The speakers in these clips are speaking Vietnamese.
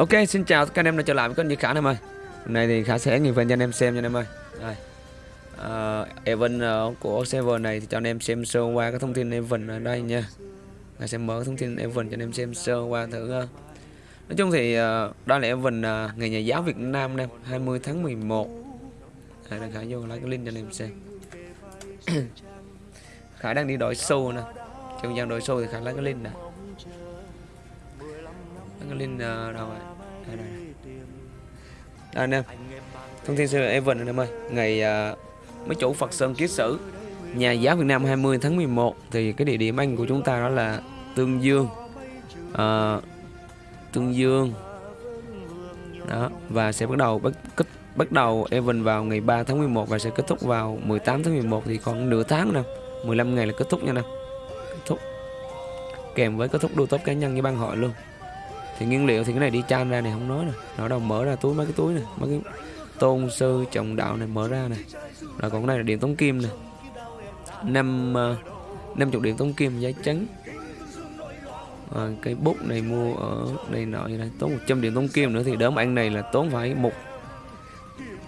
Ok, xin chào các anh em đã trở lại với kênh Như Khả em ơi. Hôm nay thì Khả sẽ nhìn phần cho anh em xem nha anh em ơi. Đây. Uh, event uh, của server này thì cho anh em xem sơ qua các thông tin event ở đây nha. Khả sẽ mở thông tin event cho anh em xem sơ qua thử uh. Nói chung thì uh, đây là event uh, Ngày Nhà giáo Việt Nam nè 20 tháng 11 Đây là Khả vô lấy cái link cho anh em xem. Khả đang đi đổi show nè. Trong gian đổi show thì Khả lấy cái link nè. Cái link uh, đâu rồi? Đây, đây, đây. anh em. Thông tin về event anh em ơi. Ngày uh, mấy chủ Phật Sơn Kiết Sử nhà giáo Việt Nam 20 tháng 11 thì cái địa điểm anh của chúng ta đó là Tương Dương. Uh, Tương Dương. Đó và sẽ bắt đầu bắt kết bắt đầu event vào ngày 3 tháng 11 và sẽ kết thúc vào 18 tháng 11 thì còn nửa tháng nè. 15 ngày là kết thúc nha nè. Kết thúc. Kèm với kết thúc đua top cá nhân với ban hội luôn thì nguyên liệu thì cái này đi chan ra này không nói nè. Nó đâu mở ra túi mấy cái túi này mấy cái tôn sư trọng đạo này mở ra này rồi còn cái này là điện tống kim này năm ờ, năm chục điện tống kim giấy trắng. Ờ, à, cái bút này mua ở đây nọ như này tốn 100 điện tống kim nữa thì đớm ăn này là tốn phải một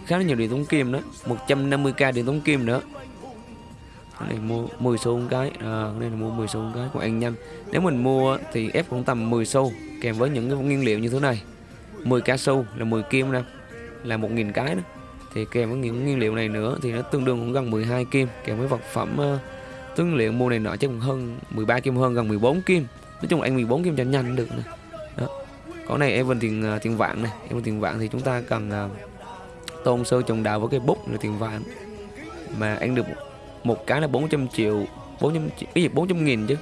khá là nhiều điện tống kim đó 150k điện tống kim nữa này mua 10 xu một cái. À, đây là mua 10 xu một cái của ăn nhanh nếu mình mua thì ép cũng tầm 10 xu kèm với những cái nguyên liệu như thế này. 10 cá xu là 10 kim nè là 1.000 cái đó thì kèm với những nguyên liệu này nữa thì nó tương đương cũng gần 12 kim. Kèm với vật phẩm ờ, uh, tương liệu mua này nọ chắc cũng hơn 13 kim hơn gần 14 kim. Nói chung là anh 14 kim cho nhanh được nè. Đó. Có này em tiền uh, tiền vạn này em tiền vạn thì chúng ta cần uh, tôn sơ trồng đào với cái bút là tiền vạn. Mà anh được một cái là 400 triệu 400 cái gì? 400 nghìn chứ.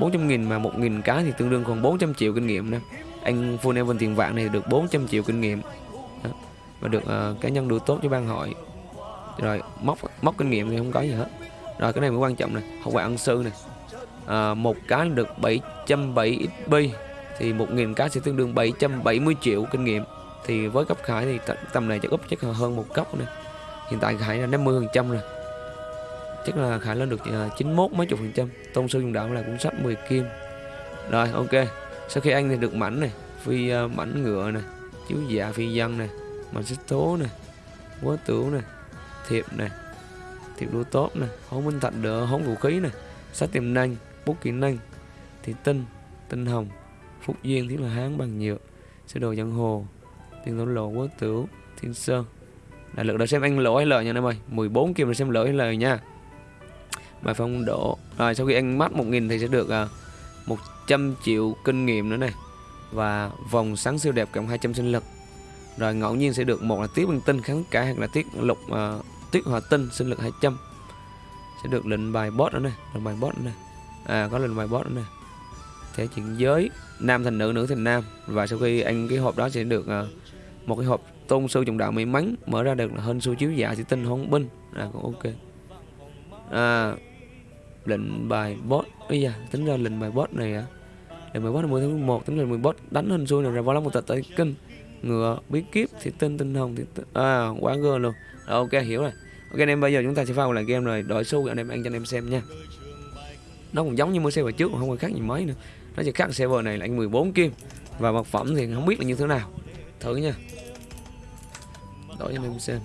400 nghìn mà 1 nghìn cái thì tương đương còn 400 triệu kinh nghiệm nè. Anh Full Evan tiền vạn này được 400 triệu kinh nghiệm. Đó. và được uh, cá nhân đủ tốt cho ban hội. Rồi móc móc kinh nghiệm thì không có gì hết. Rồi cái này mới quan trọng này học ngoại ân sư này à, một cái được 770 XP thì 1.000 cái sẽ tương đương 770 triệu kinh nghiệm. Thì với cấp khải thì tầm này chắc úp chắc hơn một cấp này hiện tại khải là 50 phần trăm rồi chắc là khả lên được ờ, 91 mấy chục phần trăm. Tôn sư dùng đạo là cũng sắp 10 kim. Rồi ok. Sau khi anh thì được mảnh này phi uh, mảnh ngựa này chiếu dạ phi dân này mảnh xích tố này quá tửu này thiệp này thiệp đua tốt này hống minh thạch đỡ hống vũ khí này sách tiềm năng bút kỹ năng thì tinh tinh hồng phúc duyên thiết là hán bằng nhựa sơ đồ giang hồ tiền thổ lộ quá tửu thiên sơn. Là lực đã xem anh lỗ hay lời nha em ơi. 14 kim là xem lỗ hay lời nha bài phong độ. Rồi sau khi anh mắt 1.000 thì sẽ được à, uh, 100 triệu kinh nghiệm nữa này. Và vòng sáng siêu đẹp cộng 200 sinh lực. Rồi ngẫu nhiên sẽ được một là tiết băng tinh kháng cả hoặc là tiết lục à, uh, tiết hòa tinh sinh lực 200 sẽ được lệnh bài boss nữa này lệnh bài boss nữa này. À có lệnh bài boss nữa này. Thể chuyển giới nam thành nữ nữ thành nam. Và sau khi anh cái hộp đó sẽ được uh, một cái hộp tôn sư trọng đạo may mắn mở ra được là hơn su chiếu dạ thì tinh hôn binh. Là cũng ok. À lệnh bài bot. Ấy da tính ra lệnh bài bot này à? Lệnh bài bot là 10 tháng 11 tính lệnh mười bot đánh hình xui này ra vào lắm một tật tới kinh. Ngựa bí kíp thì tinh tinh hồng thì tinh... à quá gơ luôn. Rồi, ok hiểu rồi. Ok anh em bây giờ chúng ta sẽ vào lại game rồi đổi xu anh em ăn cho anh em xem nha. Nó cũng giống như mua server trước không có khác gì mấy nữa. Nó chỉ khác server này là anh 14 kim. Và vật phẩm thì không biết là như thế nào. Thử nha. Đổi cho anh em xem.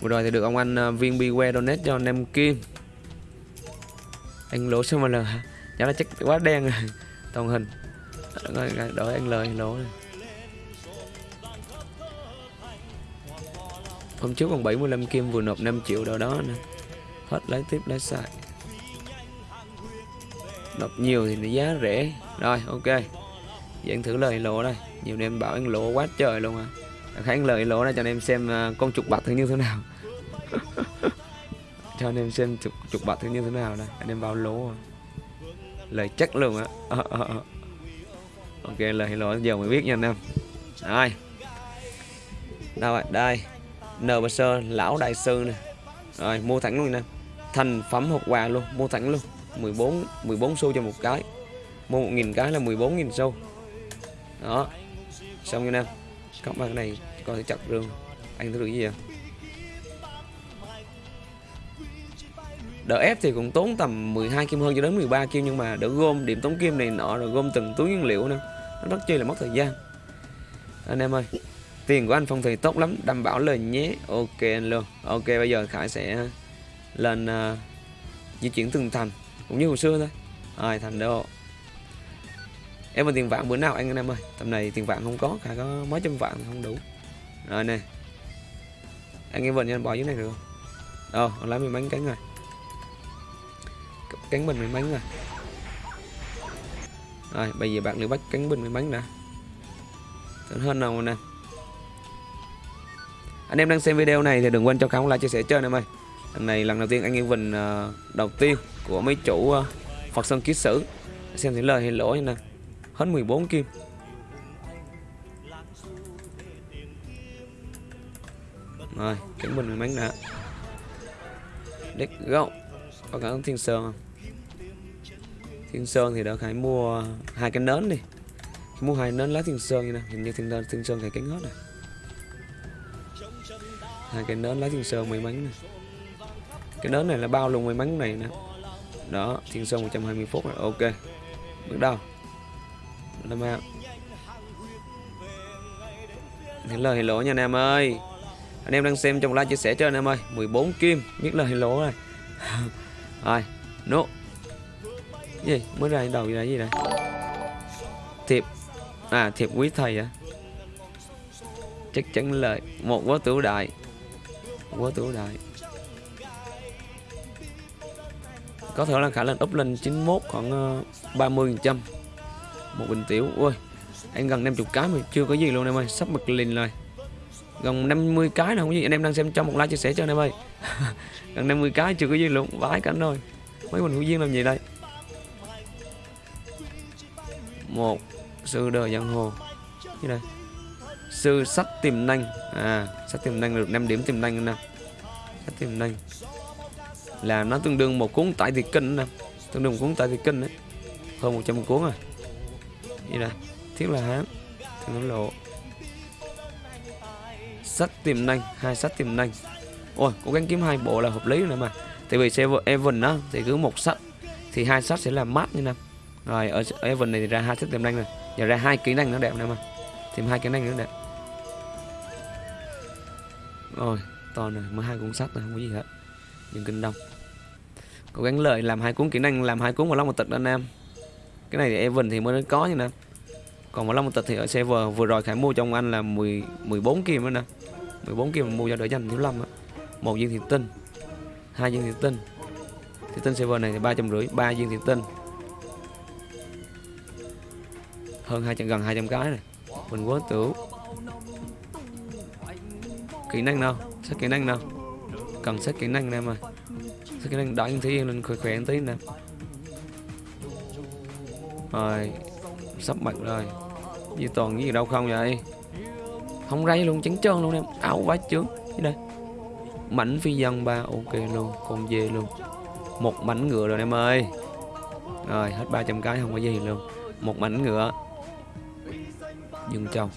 Vừa rồi thì được ông anh ờ, viên Beware donate cho anh em Kim Anh lỗ sao mà là giá là chắc quá đen rồi. Toàn hình. Đổi anh lời lỗ này. Hôm trước còn 75 kim vừa nộp 5 triệu đâu đó nè. Hết lấy tiếp lấy xài. Nộp nhiều thì giá rẻ. Rồi, ok. Vậy anh thử lời lỗ đây. Nhiều em bảo anh lỗ quá trời luôn à kháng lời lỗ ra cho anh em xem à, con trục bạc thứ như thế nào. Cho anh em xem trục, trục bạc thứ như thế nào đây. Anh em vào lỗ à. lời chắc luôn á. Ok lời lỗ giờ mới biết nha anh em. Rồi. Đâu rồi đây. Nờ sơ lão đại sư này rồi mua thẳng luôn nè. Thành phẩm hộp quà luôn mua thẳng luôn. 14 14 xu cho một cái. Mua 1.000 cái là 14.000 xu. Đó. Xong nha em các bạn này coi chặt rừng anh thấy được gì vậy đỡ ép thì cũng tốn tầm 12 kim hơn cho đến 13 kim nhưng mà đỡ gom điểm tốn kim này nọ rồi gom từng túi nguyên liệu nữa. Nó rất chi là mất thời gian. Anh em ơi tiền của anh phong thủy tốt lắm đảm bảo lời nhé. Ok anh luôn ok bây giờ khải sẽ lên uh, di chuyển từng thành cũng như hồi xưa thôi. Rồi thành đô em mà tiền vạn bữa nào anh anh em ơi. Tầm này tiền vạn không có cả có mấy trăm vạn không đủ. Rồi nè. Anh em vần anh bỏ dưới này được không? Ờ oh, lấy mình bánh cánh rồi. Cánh bình mình bánh rồi. Rồi bây giờ bạn lưu bắt cánh bình mình bánh nè. Tưởng hơn nào nè. Anh em đang xem video này thì đừng quên cho khám like chia sẻ chơi em ơi. Lần này lần đầu tiên anh em Vinh uh, ờ, đầu tiên của mấy chủ uh, Phật Sơn Ký Sử. Xem thì lời hay lỗi nè hết 14 kim. Rồi cánh bình mình bánh nè let's go có cả thiên sơn không? Thiên sơn thì đã phải mua hai cái nến đi. Mua hai nến lá thiên sơn như này hình như thiên, thiên sơn phải cánh hết này hai cái nến lá thiên sơn may mắn này cái nến này là bao luôn may mắn này nè. Đó thiên sơn 120 phút rồi ok. Bước đầu làm out Hello hello nha anh em ơi. Anh em đang xem trong like chia sẻ cho anh em ơi. 14 kim, Nhất là hello này rồi. No gì? Mới ra đầu gì là gì này thiệp. À thiệp quý thầy à chắc chắn lời một quá tử đại. Quá tử đại. Có thể là khả năng up lên 91 khoảng ờ, 30% một bình tiểu. Ui, anh gần 50 cái mà chưa có gì luôn em ơi, sắp mực lìn rồi. Gần 50 cái là không gì. Anh em đang xem trong một like chia sẻ cho anh em ơi. Gần 50 cái chưa có gì luôn, vãi cảnh rồi. Mấy mình hữu duyên làm gì đây? Một, sư đời giang hồ. Như đây sư sắt tiềm năng. À sắt tiềm năng được 5 điểm tiềm năng nè. Sắt tiềm năng. Là nó tương đương một cuốn tại thì kinh nè. Tương đương một cuốn tại thì kinh đấy hơn 100 cuốn rồi như đây thiết là hán. Thì nó lộ. Sách tiềm năng, hai sách tiềm năng. Ôi, cố gắng kiếm hai bộ là hợp lý nữa mà. Tại vì server Evan đó thì cứ một sách, thì hai sách sẽ là mát như năm rồi ở Evan này thì ra hai sách tiềm năng này giờ ra hai kỹ năng nó đẹp nữa mà. Thêm hai kỹ năng nữa đẹp. Rồi to rồi mới hai cuốn sách rồi không có gì hết. Nhưng kinh đông. Cố gắng lợi làm hai cuốn kỹ năng, làm hai cuốn vào long một tịch anh em cái này thì Evan thì mới có như nè. Còn một long một tịch thì ở server vừa rồi khải mua trong anh là 10 14 kim nữa nè. 14 kim mua cho đỡ dành thiếu lâm á. Một viên thủy tinh, hai viên thủy tinh. Thủy tinh server này thì ba trăm rưỡi, ba viên thủy tinh. Hơn hai trăm, gần 200 cái này. Mình quá tưởng kỹ năng nào? Sách kỹ năng nào? Cần sách kỹ năng nè mà sách kỹ năng đợi thiên yên lên khỏe khỏe tí nè rồi, sắp mặt rồi. Như toàn gì đâu không vậy? Không ray luôn, trắng trơn luôn em. Áo quá chướng đây. Mảnh phi dân ba, ok luôn, con dê luôn. Một mảnh ngựa rồi em ơi. Rồi, hết 300 cái, không có gì luôn. Một mảnh ngựa. Dừng trồng.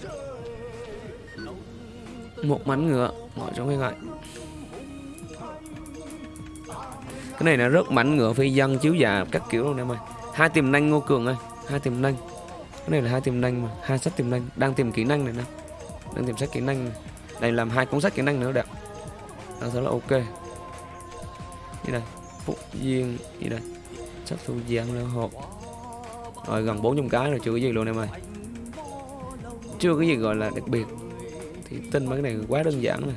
Một mảnh ngựa. Ngồi trong cái gọi cái này là rất mảnh ngựa phi dân chiếu già các kiểu luôn em ơi. Hai tiềm năng ngô cường ơi hai tiềm năng. Cái này là hai tiềm năng mà, hai sách tiềm năng, đang tìm kỹ năng này nè, đang tìm sách kỹ năng này. đây làm hai cuốn sách kỹ năng nữa đẹp đó, rất là ok. Như đây phúc duyên, như đây sách thu giang leo hộp. Rồi, gần 400 cái rồi, chưa có gì luôn em ơi. Chưa có gì gọi là đặc biệt. Thì tin mấy cái này quá đơn giản này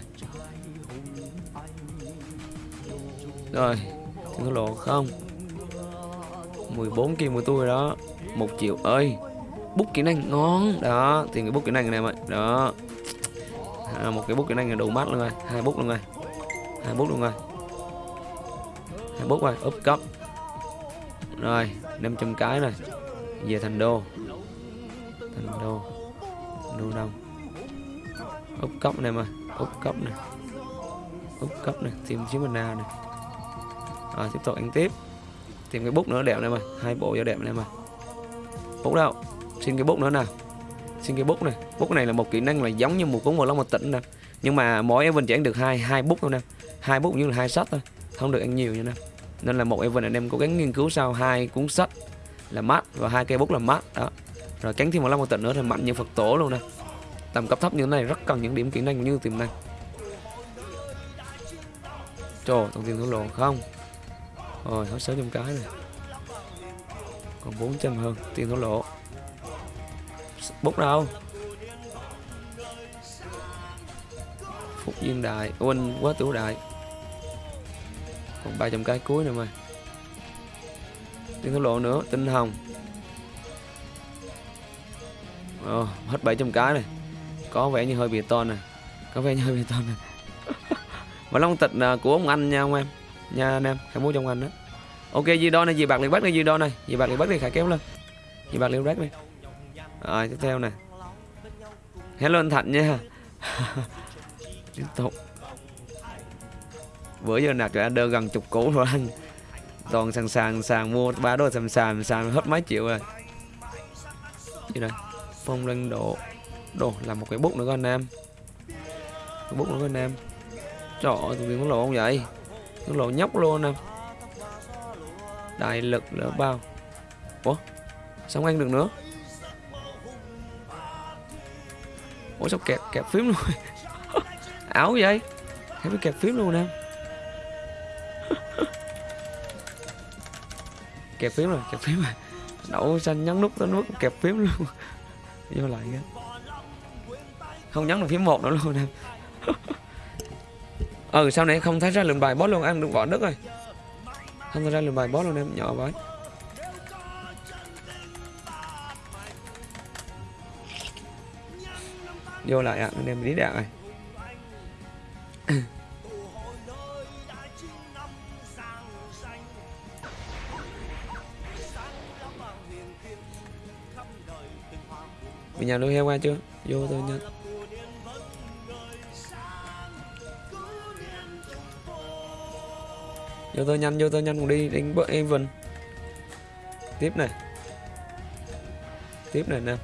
rồi, thì có lộ không? 14 kia của tôi đó một triệu ơi bút kỹ năng ngon. Đó thì cái bút kỹ năng này em ơi đó. À, một cái bút kỹ năng là đủ mắt luôn rồi. Hai bút luôn rồi. Hai bút luôn rồi. Hai bút rồi úp cấp. Rồi 500 cái này về thành đô. Thành đô. Đô đông. Úp cấp này mà. Úp cấp này. Úp cấp này. Tìm chiếc mình nào này. Rồi tiếp tục ăn tiếp. Tìm cái bút nữa đẹp này mà. Hai bộ cho đẹp này mà bút đâu xin cái bút nữa nè. Xin cái bút này. Bút này là một kỹ năng là giống như một cuốn vào long một tỉnh nè. Nhưng mà mỗi event chỉ ăn được hai hai bút thôi nè. Hai bút như là hai sách thôi. Không được ăn nhiều nha nè. Nên là một event anh em cố gắng nghiên cứu sau hai cuốn sách là mát và hai cây bút là mát đó. Rồi cắn thêm một long một tịnh nữa thì mạnh như phật tổ luôn nè. Tầm cấp thấp như thế này rất cần những điểm kỹ năng như tiềm năng. Trời, thông tin thổ lộ không? Rồi hết sớm trong cái này còn 400 hơn tiền thổ lộ. Bút đâu? Phúc duyên đại. Quên quá tiểu đại. Còn 300 cái cuối nữa mà. Tiền thổ lộ nữa tinh hồng. Ồ, hết 700 cái này. Có vẻ như hơi bị to này có vẻ như hơi bị to này mà long tịch à, của ông anh nha ông em. Nha anh em hãy mua trong anh đó ok gì đo này gì bạc liền bắt này gì đo này. Gì bạc liền bắt này khải kéo lên. Gì bạc liền bắt này. rồi, tiếp theo này hello anh thạnh nha. Tiếp tục. Bữa giờ nạp cho anh đơn gần chục củ rồi anh toàn sàn sàn sàn mua ba đôi sàn sàn sàn hết mấy triệu rồi. Gì đây? Phong lên độ. Đồ, làm một cái bút nữa coi anh em. Cái bút nữa coi anh em. Trời ơi tụi có lộ không vậy? Có lộ nhóc luôn nè đại lực lỡ bao. Ủa? Sao không ăn được nữa? Ủa, sao kẹp kẹp phím luôn? Ảo vậy? Thấy bị kẹp phím luôn nè. Kẹp phím rồi, kẹp phím rồi. Đậu xanh nhấn nút tới nút kẹp phím luôn. Vô lại cái không nhấn được phím một nữa luôn em ừ sau này không thấy ra lượng bài, boss luôn, ăn được vỏ đất rồi không ra lượng bài boss luôn em nhỏ vậy vô lại ạ à, anh em đi đạn này. Mình nhà nuôi heo qua chưa? Vô thôi nhanh Vô tôi nhanh, vô tôi nhanh cùng đi đánh bớt Evan Tiếp này. Tiếp này nè.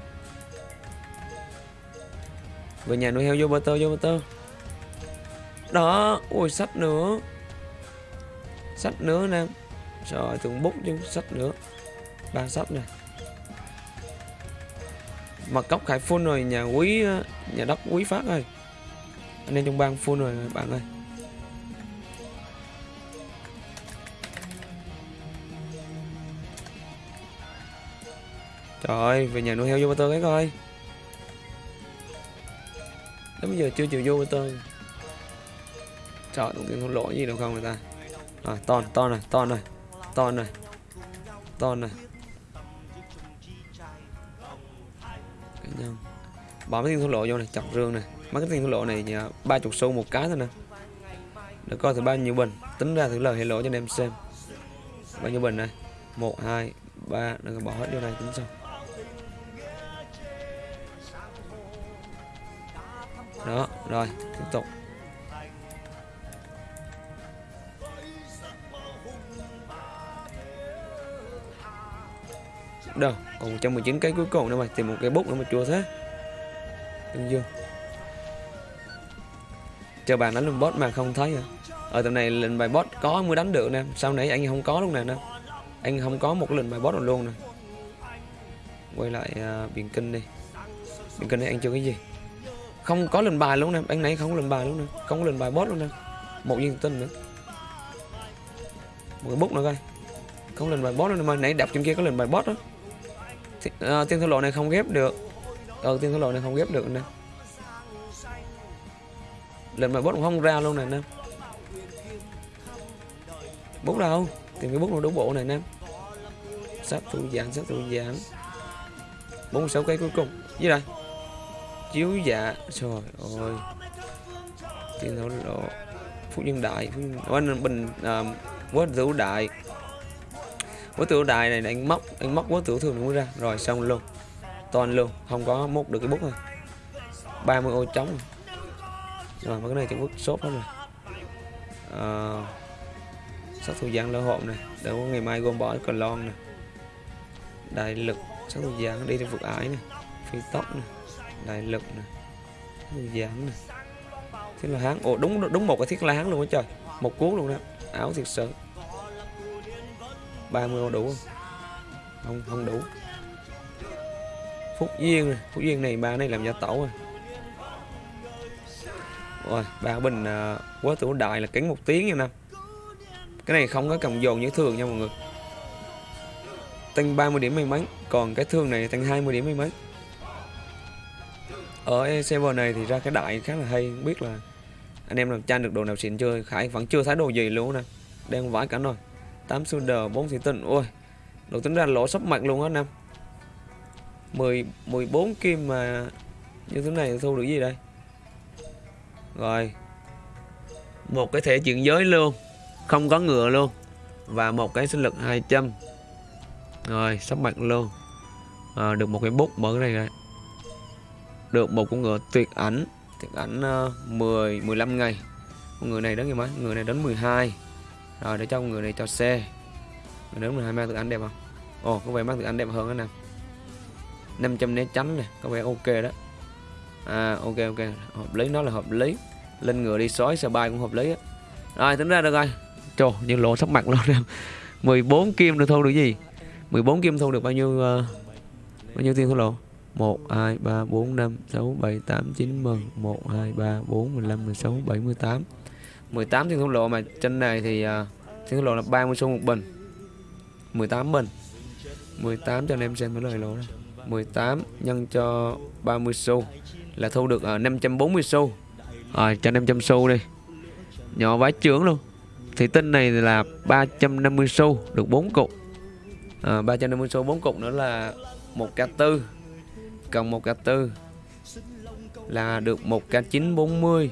Về nhà nuôi heo vô bơ tơ, vô bơ tơ. Đó, ui sách nữa. Sách nữa nè. Trời tưởng bút chứ sách nữa. Ba sách này mặt cốc khải full rồi nhà quý nhà đất quý phát ơi. Anh em trong bang full rồi bạn ơi. Trời ơi, về nhà nuôi heo vô tơ cái coi. Đến bây giờ chưa chịu vô tơ trời tụi tiền không lỗi gì đâu không người ta? Rồi, ton ton này ton này ton này ton này. Nhân bỏ mấy tiền thua lộ vô này, chọc rương này. Mấy cái tiền thua lộ này ba chục xu một cái thôi nè. Để coi thử bao nhiêu bình. Tính ra thử lời hệ lộ cho anh em xem. Bao nhiêu bình này một, hai, ba. Đừng bỏ hết vô này tính xong đó rồi tiếp tục. Đâu còn 119 cái cuối cùng nữa mà tìm một cái bút nữa mà chua thế. Đừng dương chờ bạn đánh luôn boss mà không thấy à ở ờ, tầm này lệnh bài boss có mới đánh được nè. Sau nãy anh không có lúc này nè? Anh không có một cái lệnh bài boss nào luôn nè. Quay lại uh, biển kinh đi. Biển kinh này anh chưa cái gì? Không có lần bài luôn nè anh này không có lần bài luôn nè không có lần bài boss luôn nè. Một viên tinh nữa. Một cái bút nữa coi. Không lần bài boss luôn mà nãy đập trên kia có lần bài boss đó. À, tiên thổ lộ này không ghép được. Ờ tiên thổ lộ này không ghép được nè. Lần bài bút cũng không ra luôn này nè bút đâu? Tìm cái bút nó đúng bộ này nè sắp thủ giảm sắp thủ giảm. 46 cây cuối cùng. Dưới đây chiếu dạ trời ơi. Tiên đấu lộ. Phú nhân đại phú nhân bình à, quá tử đại quá tiểu đại này anh móc anh móc quá tiểu thường mới ra. Rồi xong luôn. Toàn luôn. Không có móc được cái bút này. 30 ô trống. Rồi mấy cái này chẳng bút sốt hết rồi. Ờ, à, sát thủ giang lỡ hộm này. Để có ngày mai gom bỏ còn lon này, đại lực sát thủ giang đi trên vực ái này. Phi tóc này đại lực này sát thủ giang này thiết là hán. Ồ đúng đúng một cái thiết là hán luôn á trời. Một cuốn luôn đó. Áo thiệt sự. 30 ô đủ không? Không không đủ. Phúc duyên này. phúc duyên này ba này làm gia tẩu rồi. Rồi ba bình uh, ờ, quá tử đại là kính một tiếng nha năm cái này không có cầm dồn như thường nha mọi người. Tăng 30 điểm may mắn còn cái thương này tăng 20 điểm may mắn. Ờ, ở server này thì ra cái đại khá là hay không biết là anh em làm chan được đồ nào xịn chưa? Khải vẫn chưa thấy đồ gì luôn nè. Đang vãi cả rồi 8 sunder 4 thủy tinh. Ôi đồ tính ra lỗ sắp mặt luôn á năm 10 14 kim mà như thế này thu được gì đây? Rồi. Một cái thể chuyển giới luôn. Không có ngựa luôn. Và một cái sinh lực 200 rồi sắp mặt luôn. À, được một cái bút mở cái này rồi được một con ngựa tuyệt ảnh. Tuyệt ảnh uh, 10 15 ngày. Con người này đến ngày mấy người này đến 12 rồi để cho con người này cho xe. Người đến 12 mang tuyệt ảnh đẹp không? Ồ có vẻ mang tuyệt ảnh đẹp hơn đó nè. 500 né tránh này có vẻ ok đó. À ok ok. Hợp lý nó là hợp lý. Lên ngựa đi sói xe bay cũng hợp lý á. Rồi tính ra được rồi. Trời như lộ sắp mặt luôn em 14 kim được thu được gì? 14 kim thu được bao nhiêu uh, bao nhiêu tiền thua lộ 1 2 3 4 5 6 7 8 9 10 1 2 3 4 15 16 7, 18 18 thiên thủ lộ mà trên này thì uh, thiên thủ lộ là 30 xu một bình. 18 bình. 18 cho anh em xem cái lời lộ này 18 nhân cho 30 xu là thu được à, uh, 540 xu. Rồi cho 500 xu đi. Nhỏ vái trưởng luôn. Thì tinh này là 350 xu Được 4 cục. À, 350 xu 4 cục nữa là 1k4 Cộng 1k4 Là được 1k940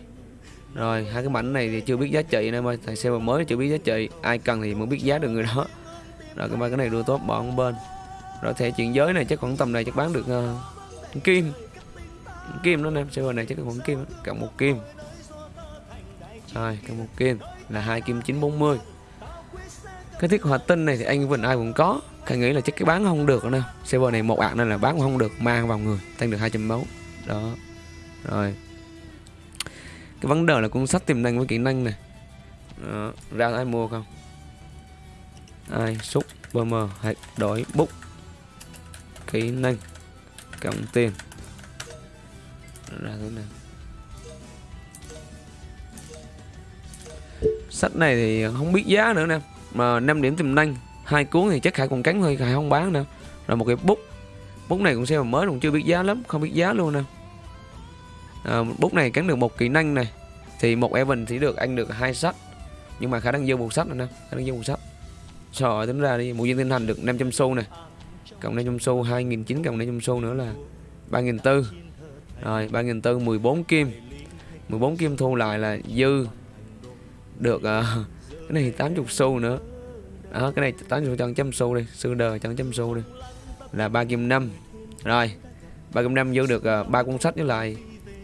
Rồi hai cái mảnh này thì chưa biết giá trị nên ơi Thằng server mới chưa biết giá trị. Ai cần thì mới biết giá được người đó. Rồi cái ba cái này đưa tốt bỏ bên. Rồi thẻ chuyển giới này chắc khoảng tầm này chắc bán được uh, kim. Kim đó em server này chắc khoảng kim cộng một kim. Rồi cộng một kim là hai kim 940 cái thiết hoạt tinh này thì anh vẫn ai cũng có. Khang nghĩ là chắc cái bán không được nữa server này một ạc nên là bán không được, mang vào người, tăng được 200 máu. Đó. Rồi. Cái vấn đề là cuốn sách tiềm năng với kỹ năng này đó. ra ai mua không? Ai xúc Bomber hãy đổi, bút. Kỹ năng, cộng tiền. Ra thế nào? Sách này thì không biết giá nữa nè, mà 5 điểm tiềm năng hai cuốn thì chắc khải còn cắn thôi khải không bán nữa. Rồi một cái bút. Bút này cũng xem mà mới cũng chưa biết giá lắm không biết giá luôn nè. À, bút này cắn được một kỹ năng này. Thì một Evan chỉ được ăn được hai sách. Nhưng mà Khải đang dư một sách nữa nè Khải đang dư một sách. Sợ tính ra đi một viên tinh thành được 500 xu này cộng 500 xu 2.900 cộng 500 xu nữa là 3.400 rồi 3.400 14 kim. 14 kim thu lại là dư. Được uh, cái này 80 xu nữa đó cái này 80 cho trăm xu đi sư đời chân trăm xu đi. Là ba kim năm. Rồi ba kim năm giữ được uh, cuốn sách với lại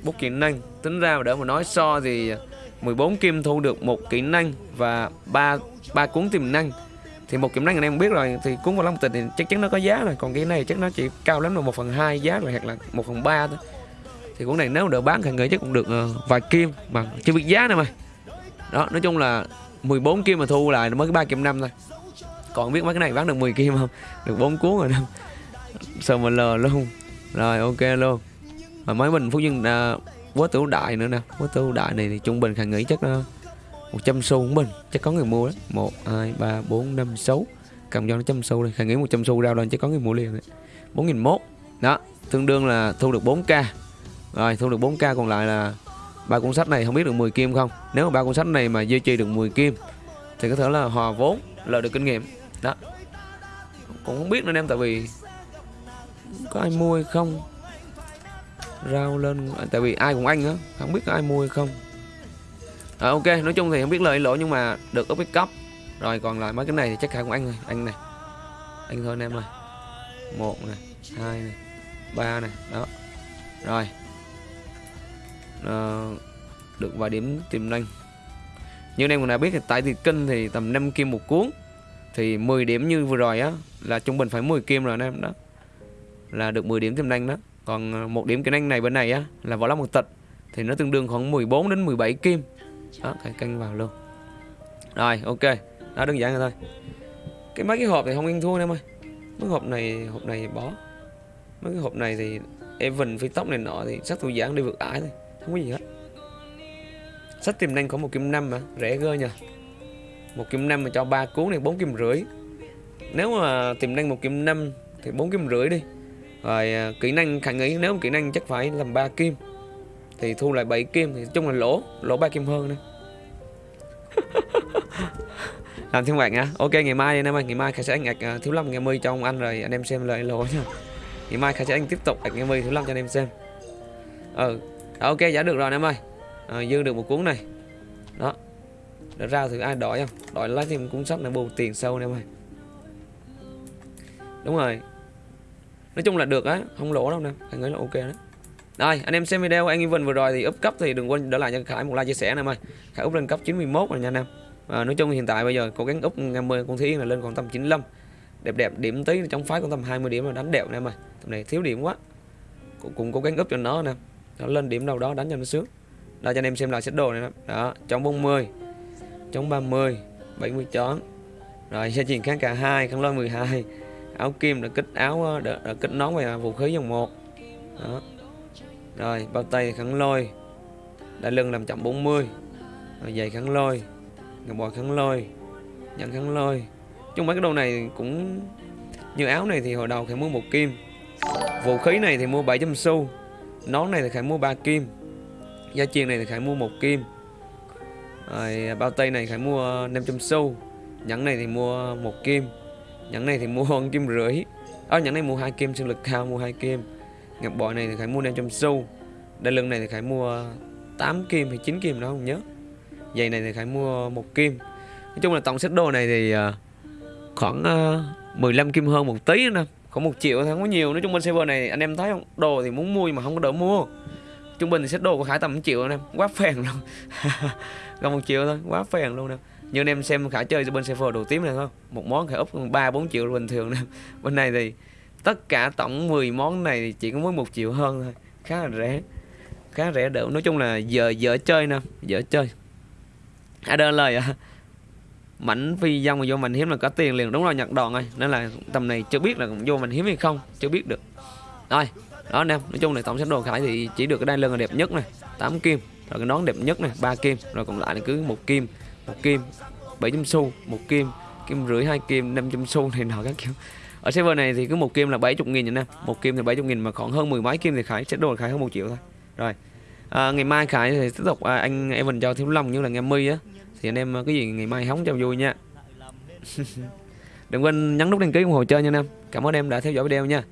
bút kỹ năng. Tính ra mà để mà nói so thì 14 kim thu được một kỹ năng và ba ba cuốn tiềm năng. Thì một kỹ năng anh em biết rồi thì cuốn vào long tịch thì chắc chắn nó có giá rồi. Còn cái này chắc nó chỉ cao lắm là một phần hai giá rồi hoặc là một phần ba thôi. Thì cuốn này nếu đỡ bán thì người chắc cũng được uh, vài kim mà chưa biết giá nữa mà. Đó nói chung là 14 kim mà thu lại nó mới cái ba kim năm thôi còn biết mấy cái này bán được 10 kim không? Được bốn cuốn rồi đâu sao mà lờ luôn? Rồi ok luôn. Mà mấy mình phú dân à, quá tử đại nữa nè. Quá tử đại này thì trung bình khả nghĩ chắc uh, 100 xu cũng bình. Chắc có người mua đấy 1 2 3 4 5 6 cầm cho nó trăm xu đi. Khả nghĩ 100 xu ra lên chắc có người mua liền đấy. 4001 đó tương đương là thu được 4k rồi thu được 4k còn lại là ba cuốn sách này không biết được 10 kim không? Nếu mà ba cuốn sách này mà duy trì được 10 kim thì có thể là hòa vốn lợi được kinh nghiệm đó. Cũng không biết nữa em tại vì có ai mua hay không. Rau lên à, tại vì ai cũng anh á không biết có ai mua hay không. À, ok nói chung thì không biết lời lỗ nhưng mà được up. Cấp rồi còn lại mấy cái này thì chắc khả cũng anh rồi. Anh này. Anh thôi anh em ơi. Một này hai này ba này đó. Rồi. À, được vài điểm tiềm năng. Như anh em cũng đã biết thì tại thì kinh thì tầm 5 kim một cuốn thì 10 điểm như vừa rồi á, là trung bình phải 10 kim rồi anh em, đó. Là được 10 điểm tiềm năng đó. Còn ờ, một điểm kỹ năng này bên này á, là võ lâm một tịch thì nó tương đương khoảng 14 đến 17 kim. Đó phải canh vào luôn. Rồi, ok. Đó, đơn giản rồi thôi. Cái mấy cái hộp thì không ăn thua em ơi. Mấy hộp này hộp này bỏ. Mấy cái hộp này thì Evan phi tóc này nọ thì sắc thủ giảng đi vượt ải thôi. Không có gì hết. Sách tiềm năng có một kim năm mà, rẻ gơ nha một kim năm mà cho ba cuốn này bốn kim rưỡi. Nếu mà tiềm năng một kim năm thì bốn kim rưỡi đi. Rồi à, kỹ năng khả nghĩ nếu mà kỹ năng chắc phải làm ba kim thì thu lại 7 kim thì chung là lỗ lỗ ba kim hơn nữa. Làm thêm bạn nha ok ngày mai anh em ơi ngày mai khai sẽ anh ạch à, thiếu lâm ngày mươi cho ông anh rồi anh em xem lời lỗ nha ngày mai khai sẽ anh tiếp tục ạch ngày mươi thiếu lâm cho anh em xem. Ừ ok giả được rồi anh em ơi. À, dư được một cuốn này. Đó nó ra thử ai đòi không? Đòi lấy thêm cũng sắp là bù tiền sâu nè em ơi. Đúng rồi. Nói chung là được á không lỗ đâu nè. Anh nghĩ là ok đó. Rồi anh em xem video anh Evan vừa rồi thì up cấp thì đừng quên để lại cho Khải một like chia sẻ anh em ơi. Khải up lên cấp 91 rồi nha anh em. À, nói chung hiện tại bây giờ cố gắng up 50 con thí là lên còn tầm 95 đẹp đẹp điểm tí trong phái còn tầm 20 điểm là đánh đẹp anh em ơi. Tầm này thiếu điểm quá. Cũng, cũng cố gắng up cho nó nè. Nó lên điểm đâu đó đánh cho nó sướng. Đây cho anh em xem lại set đồ này đó, đó chống 40 chống 30 70 chón. Rồi xe chuyển kháng cả hai kháng lôi 12 áo kim đã kích áo đã, đã kích nón về vũ khí dòng 1 đó. Rồi bao tay kháng lôi đã lưng làm chậm 40 rồi giày kháng lôi ngọc bò kháng lôi nhận kháng lôi. Chung mấy cái đồ này cũng như áo này thì hồi đầu phải mua một kim vũ khí này thì mua 700 xu nón này thì phải mua 3 kim gia chiên này thì phải mua một kim rồi, bao tay này phải mua 500 xu nhẫn này thì mua một kim nhẫn này thì mua hơn kim rưỡi. Ờ, Ở nhẫn này mua hai kim, sinh lực cao mua hai kim. Ngọc bội này thì phải mua 500 xu đai lưng này thì phải mua 8 kim hay 9 kim đó không nhớ. Giày này thì phải mua một kim. Nói chung là tổng set đồ này thì ờ, khoảng ờ, 15 kim hơn một tí nữa khoảng một triệu thì không có nhiều. Nói chung bên server này anh em thấy không? Đồ thì muốn mua nhưng mà không có đỡ mua trung bình thì set đồ của khải tầm 1 triệu anh em quá phèn luôn. Gần một triệu thôi, quá phèn luôn nè. Như anh em xem khải chơi bên server đồ tím này không một món khải úp ba, bốn triệu bình thường nè. Bên này thì tất cả tổng 10 món này chỉ có mới một triệu hơn thôi, khá là rẻ, khá rẻ đỡ. Nói chung là giờ dở chơi nè dở chơi. À đơn lời à. Mảnh phi dông mà vô mình hiếm là có tiền liền, đúng rồi nhặt đòn ơi. Nên là tầm này chưa biết là vô mình hiếm hay không, chưa biết được. Rồi đó anh em nói chung là tổng set đồ khải thì chỉ được cái đai lưng là đẹp nhất này 8 kim rồi cái nón đẹp nhất này ba kim rồi còn lại là cứ một kim một kim 700 xu một kim kim rưỡi hai kim 500 xu này nọ các kiểu. Ở server này thì cứ một kim là 70 nghìn nha em một kim thì 70 nghìn mà khoảng hơn mười mấy kim thì khải sẽ đồ khải hơn một triệu thôi. Rồi à, ngày mai khải thì tiếp tục à, anh Evan cho thiếu long như là nghe mi á thì anh em à, cái gì ngày mai hóng cho vui nha. Đừng quên nhấn nút đăng ký ủng hộ chơi nha anh em. Cảm ơn em đã theo dõi video nha.